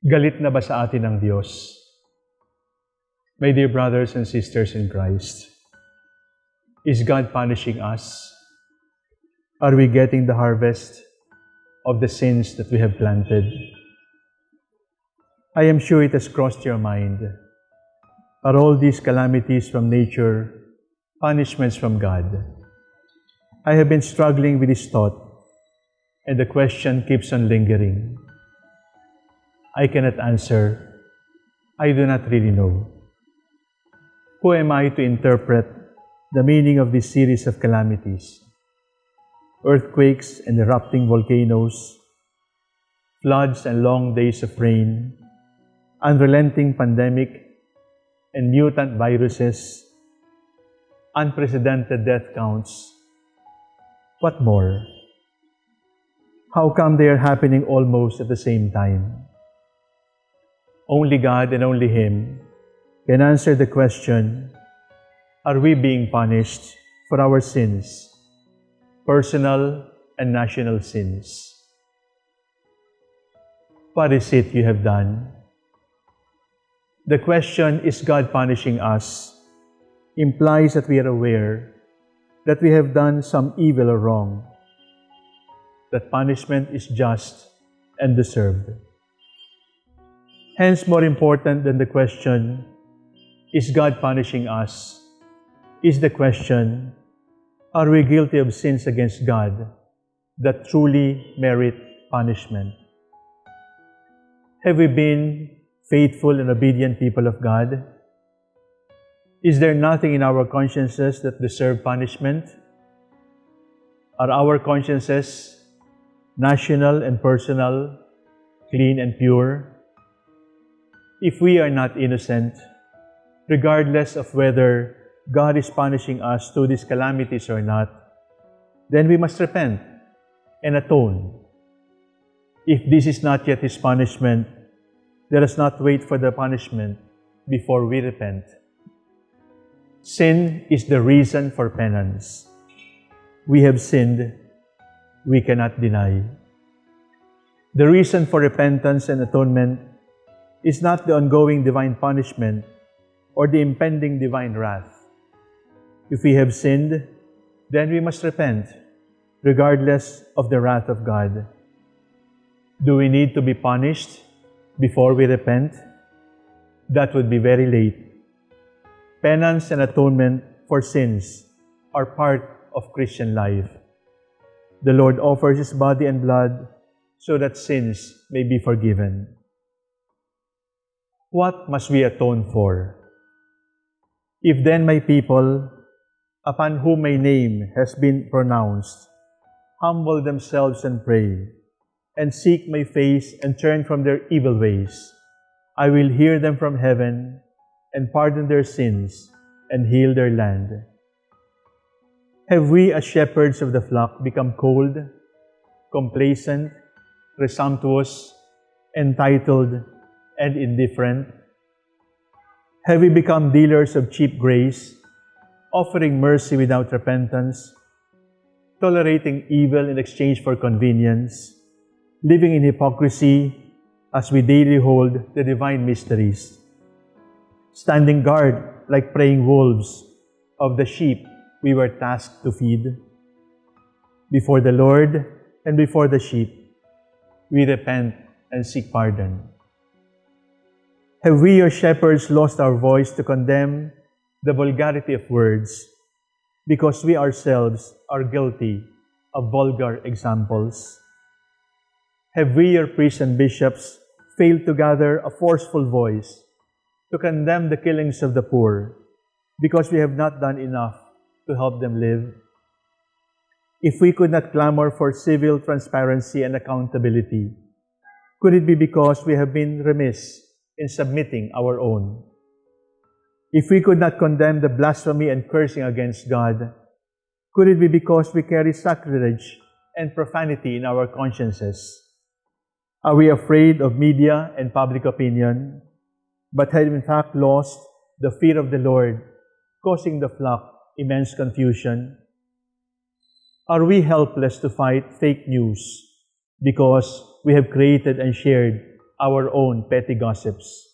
Galit na ba sa atin ang Diyos? My dear brothers and sisters in Christ, is God punishing us? Are we getting the harvest of the sins that we have planted? I am sure it has crossed your mind. Are all these calamities from nature punishments from God? I have been struggling with this thought, and the question keeps on lingering. I cannot answer. I do not really know. Who am I to interpret the meaning of this series of calamities? Earthquakes and erupting volcanoes, floods and long days of rain, unrelenting pandemic and mutant viruses, unprecedented death counts. What more? How come they are happening almost at the same time? Only God and only Him can answer the question, are we being punished for our sins, personal and national sins? What is it you have done? The question, is God punishing us, implies that we are aware that we have done some evil or wrong, that punishment is just and deserved. Hence, more important than the question, is God punishing us? Is the question, are we guilty of sins against God that truly merit punishment? Have we been faithful and obedient people of God? Is there nothing in our consciences that deserve punishment? Are our consciences national and personal, clean and pure? If we are not innocent, regardless of whether God is punishing us through these calamities or not, then we must repent and atone. If this is not yet His punishment, let us not wait for the punishment before we repent. Sin is the reason for penance. We have sinned, we cannot deny. The reason for repentance and atonement is not the ongoing divine punishment or the impending divine wrath. If we have sinned, then we must repent, regardless of the wrath of God. Do we need to be punished before we repent? That would be very late. Penance and atonement for sins are part of Christian life. The Lord offers His body and blood so that sins may be forgiven. What must we atone for? If then my people, upon whom my name has been pronounced, humble themselves and pray, and seek my face and turn from their evil ways, I will hear them from heaven and pardon their sins and heal their land. Have we as shepherds of the flock become cold, complacent, presumptuous, entitled, and indifferent? Have we become dealers of cheap grace, offering mercy without repentance, tolerating evil in exchange for convenience, living in hypocrisy as we daily hold the divine mysteries, standing guard like preying wolves of the sheep we were tasked to feed? Before the Lord and before the sheep, we repent and seek pardon. Have we, your shepherds, lost our voice to condemn the vulgarity of words because we ourselves are guilty of vulgar examples? Have we, your priests and bishops, failed to gather a forceful voice to condemn the killings of the poor because we have not done enough to help them live? If we could not clamor for civil transparency and accountability, could it be because we have been remiss in submitting our own. If we could not condemn the blasphemy and cursing against God, could it be because we carry sacrilege and profanity in our consciences? Are we afraid of media and public opinion, but have in fact lost the fear of the Lord, causing the flock immense confusion? Are we helpless to fight fake news because we have created and shared our own petty gossips.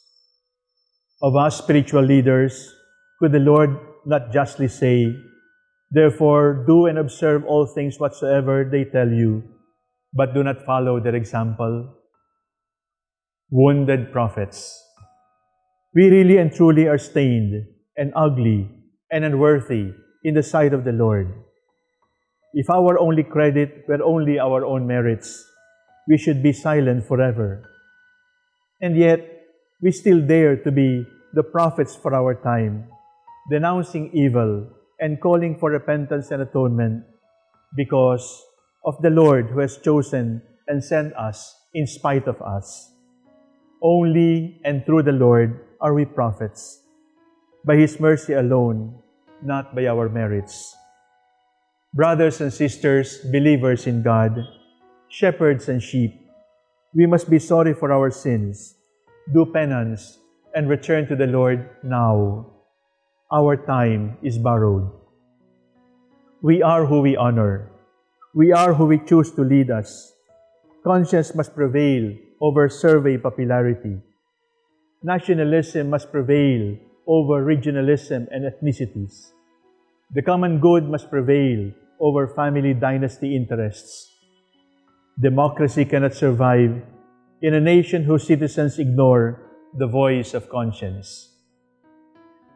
Of us spiritual leaders, could the Lord not justly say, Therefore, do and observe all things whatsoever they tell you, but do not follow their example? Wounded prophets. We really and truly are stained and ugly and unworthy in the sight of the Lord. If our only credit were only our own merits, we should be silent forever. And yet, we still dare to be the prophets for our time, denouncing evil and calling for repentance and atonement because of the Lord who has chosen and sent us in spite of us. Only and through the Lord are we prophets, by His mercy alone, not by our merits. Brothers and sisters, believers in God, shepherds and sheep, we must be sorry for our sins, do penance, and return to the Lord now. Our time is borrowed. We are who we honor. We are who we choose to lead us. Conscience must prevail over survey popularity. Nationalism must prevail over regionalism and ethnicities. The common good must prevail over family dynasty interests. Democracy cannot survive in a nation whose citizens ignore the voice of conscience.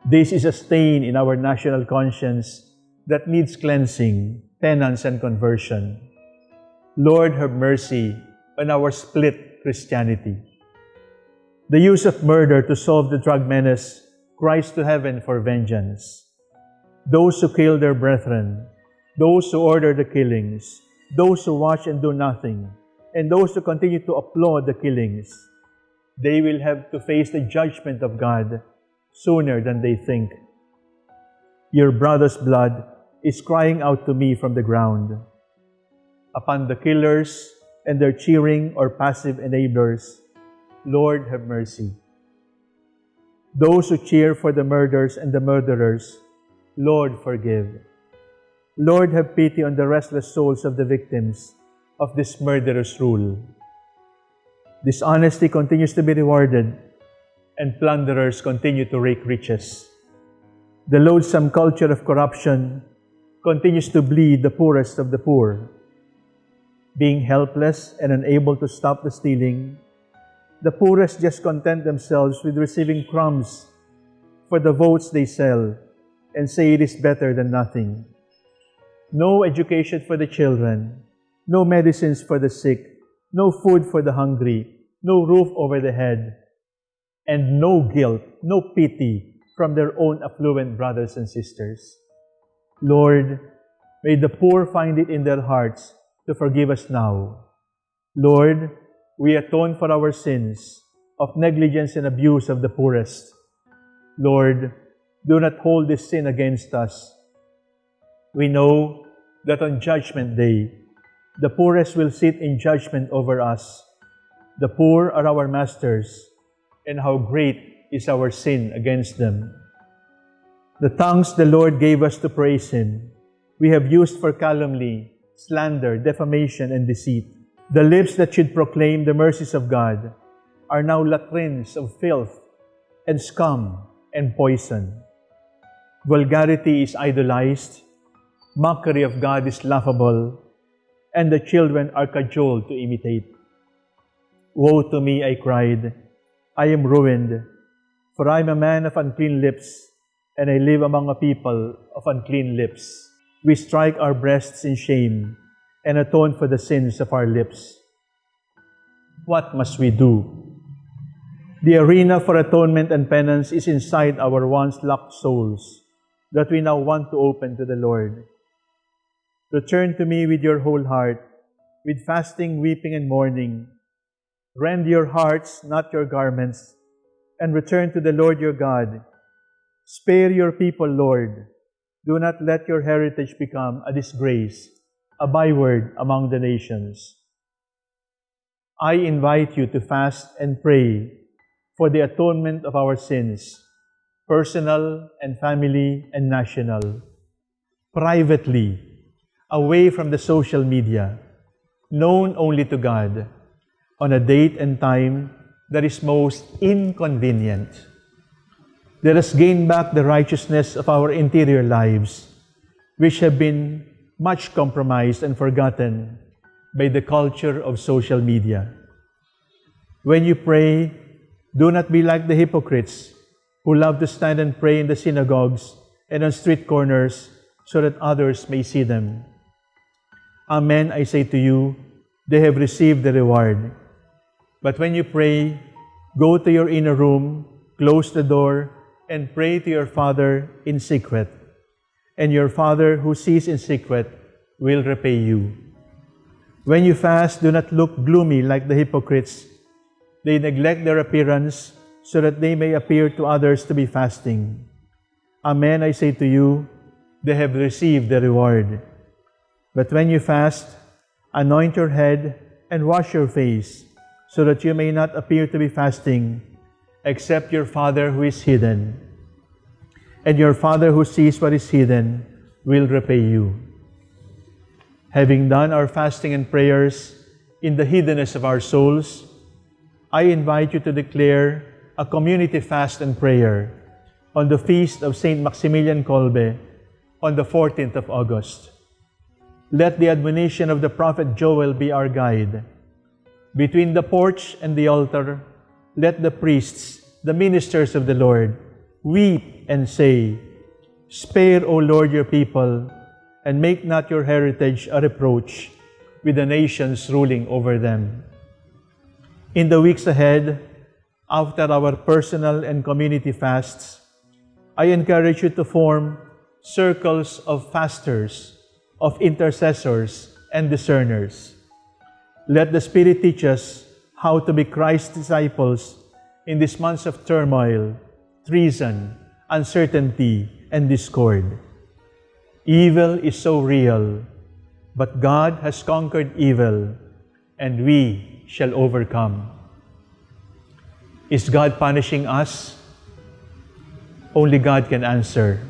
This is a stain in our national conscience that needs cleansing, penance, and conversion. Lord, have mercy on our split Christianity. The use of murder to solve the drug menace cries to heaven for vengeance. Those who kill their brethren, those who order the killings, those who watch and do nothing, and those who continue to applaud the killings, they will have to face the judgment of God sooner than they think. Your brother's blood is crying out to me from the ground. Upon the killers and their cheering or passive enablers, Lord have mercy. Those who cheer for the murders and the murderers, Lord forgive. Lord have pity on the restless souls of the victims of this murderous rule. Dishonesty continues to be rewarded and plunderers continue to rake riches. The loathsome culture of corruption continues to bleed the poorest of the poor. Being helpless and unable to stop the stealing, the poorest just content themselves with receiving crumbs for the votes they sell and say it is better than nothing. No education for the children, no medicines for the sick, no food for the hungry, no roof over the head, and no guilt, no pity from their own affluent brothers and sisters. Lord, may the poor find it in their hearts to forgive us now. Lord, we atone for our sins of negligence and abuse of the poorest. Lord, do not hold this sin against us. We know that on Judgment Day, the poorest will sit in judgment over us. The poor are our masters, and how great is our sin against them. The tongues the Lord gave us to praise Him, we have used for calumny, slander, defamation, and deceit. The lips that should proclaim the mercies of God are now latrines of filth and scum and poison. Vulgarity is idolized, mockery of God is laughable, and the children are cajoled to imitate. Woe to me, I cried, I am ruined, for I am a man of unclean lips, and I live among a people of unclean lips. We strike our breasts in shame and atone for the sins of our lips. What must we do? The arena for atonement and penance is inside our once locked souls that we now want to open to the Lord. Return to me with your whole heart, with fasting, weeping, and mourning, Rend your hearts, not your garments, and return to the Lord your God. Spare your people, Lord. Do not let your heritage become a disgrace, a byword among the nations. I invite you to fast and pray for the atonement of our sins, personal and family and national, privately, away from the social media, known only to God on a date and time that is most inconvenient. Let us gain back the righteousness of our interior lives, which have been much compromised and forgotten by the culture of social media. When you pray, do not be like the hypocrites who love to stand and pray in the synagogues and on street corners so that others may see them. Amen, I say to you, they have received the reward. But when you pray, go to your inner room, close the door, and pray to your Father in secret. And your Father who sees in secret will repay you. When you fast, do not look gloomy like the hypocrites. They neglect their appearance so that they may appear to others to be fasting. Amen, I say to you, they have received the reward. But when you fast, anoint your head and wash your face, so that you may not appear to be fasting, except your Father who is hidden. And your Father who sees what is hidden will repay you. Having done our fasting and prayers in the hiddenness of our souls, I invite you to declare a community fast and prayer on the feast of Saint Maximilian Kolbe on the 14th of August. Let the admonition of the prophet Joel be our guide between the porch and the altar, let the priests, the ministers of the Lord, weep and say, Spare, O Lord, your people, and make not your heritage a reproach with the nations ruling over them. In the weeks ahead, after our personal and community fasts, I encourage you to form circles of fasters, of intercessors, and discerners let the Spirit teach us how to be Christ's disciples in these months of turmoil, treason, uncertainty, and discord. Evil is so real, but God has conquered evil, and we shall overcome. Is God punishing us? Only God can answer.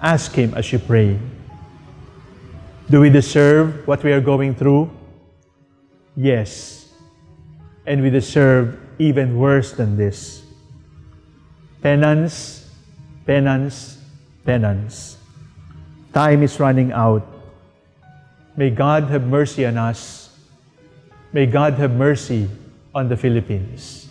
Ask Him as you pray. Do we deserve what we are going through? Yes, and we deserve even worse than this. Penance, penance, penance. Time is running out. May God have mercy on us. May God have mercy on the Philippines.